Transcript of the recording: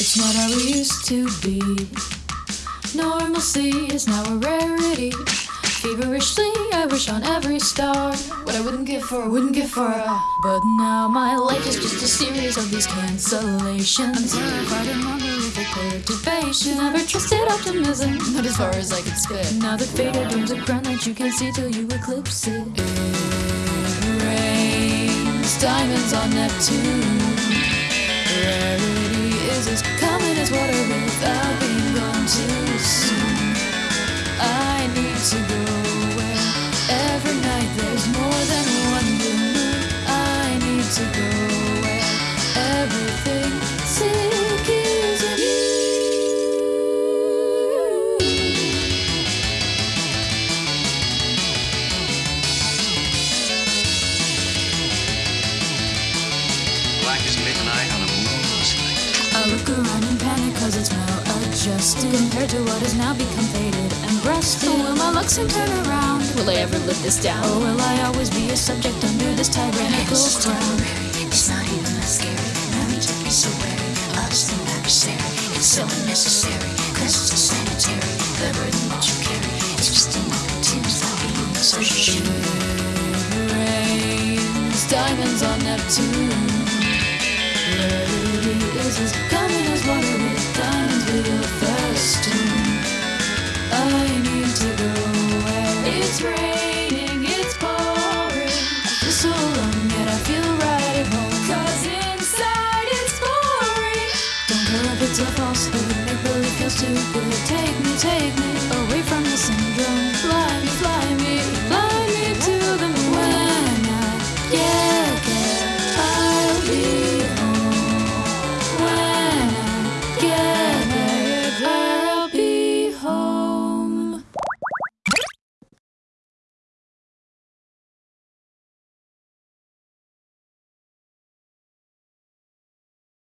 It's not how we used to be. Normalcy is now a rarity. Feverishly, I on every star. What I wouldn't give for, wouldn't give for. a But now my life is just a series of these cancellations. I'm terrified and wonder if perturbation. Never trusted optimism, not as far as I could spit. Now the faded dreams of ground that you can see till you eclipse it. It rains diamonds on Neptune. Rarity is as common as water without maladjusted Compared to what has now become faded and breasted oh, Will my looks soon turn around? Will I ever live this down? Or will I always be a subject under this tyrannical It's crown? it's not even that scary. No need to be so wary of the adversary. It's so unnecessary, cause it's so sanitary. The burden that you carry is just another tinge that being so shitty. rains diamonds on Neptune. Rarity is as it's raining, it's pouring. I feel so alone, yet I feel right at home. Cause inside it's boring. Don't care if it's a falsehood, make believe feels too good. Take me, take me away from the syndrome.